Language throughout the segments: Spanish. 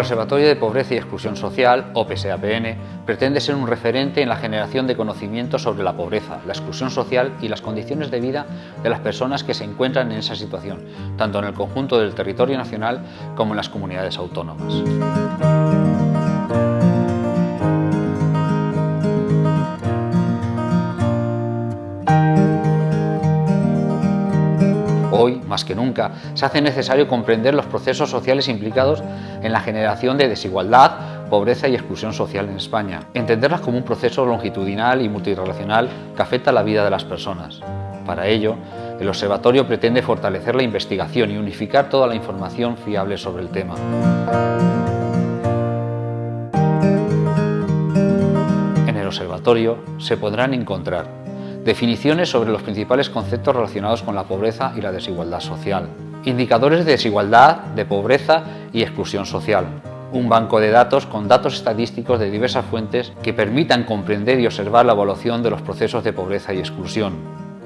Observatorio de Pobreza y Exclusión Social, OPSAPN, pretende ser un referente en la generación de conocimiento sobre la pobreza, la exclusión social y las condiciones de vida de las personas que se encuentran en esa situación, tanto en el conjunto del territorio nacional como en las comunidades autónomas. Hoy, más que nunca, se hace necesario comprender los procesos sociales implicados en la generación de desigualdad, pobreza y exclusión social en España. Entenderlas como un proceso longitudinal y multirelacional que afecta la vida de las personas. Para ello, el Observatorio pretende fortalecer la investigación y unificar toda la información fiable sobre el tema. En el Observatorio se podrán encontrar definiciones sobre los principales conceptos relacionados con la pobreza y la desigualdad social, indicadores de desigualdad, de pobreza y exclusión social, un banco de datos con datos estadísticos de diversas fuentes que permitan comprender y observar la evaluación de los procesos de pobreza y exclusión,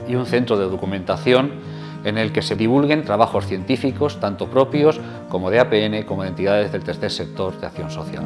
y un centro de documentación en el que se divulguen trabajos científicos, tanto propios como de APN, como de entidades del tercer sector de acción social.